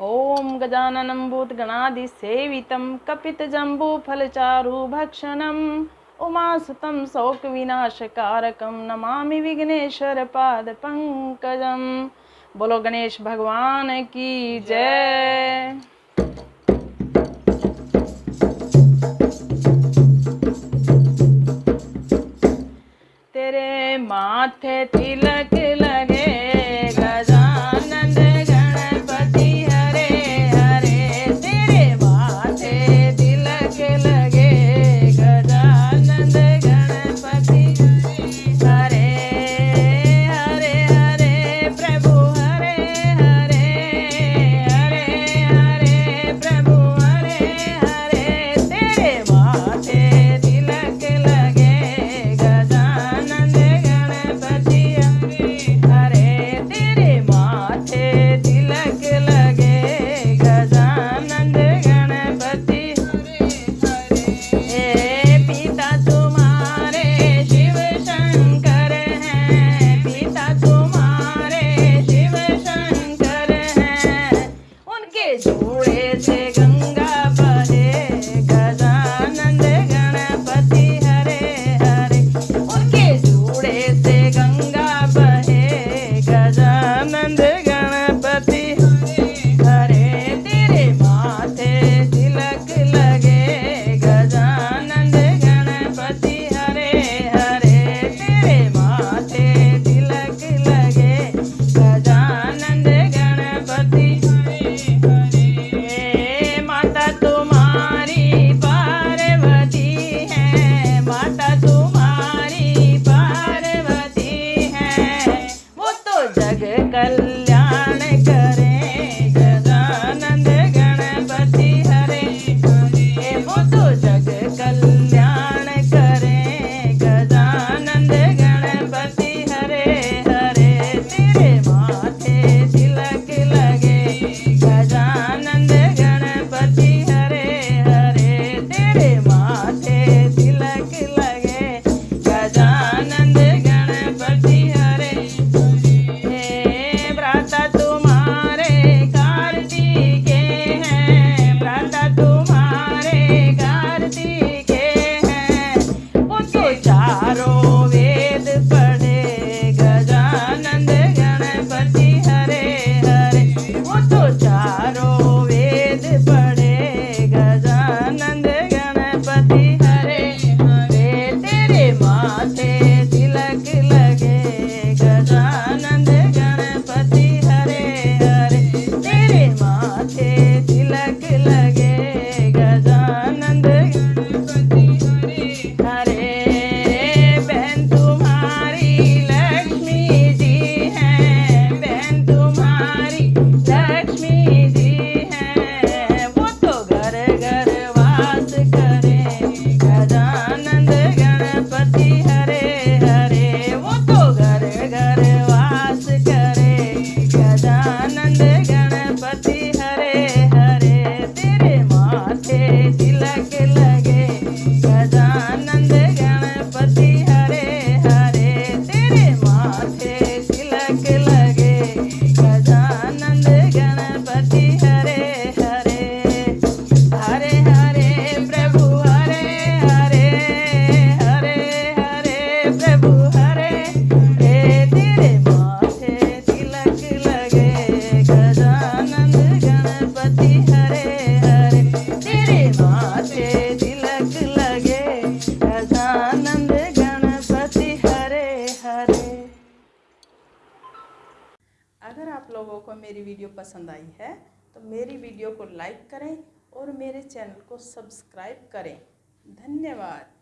ओम गजाननम भूत गणादि सेवितम कपित जम्बू फल ॐ गजाननं भूतगणादिसेवितं कपितजम्बूफलचारु भक्षणम् उमासुतं शोकविनाशकारकं नमामि विघ्नेश्वरपादपङ्कजं बोलो गणेश भगवान की जय। तेरे माथे तिलक ल... तेरे माथे Like it. मेरी वीडियो पसंद आई है तो मेरी वीडियो को लाइक करें और मेरे चैनल को सब्सक्राइब करें। धन्यवाद।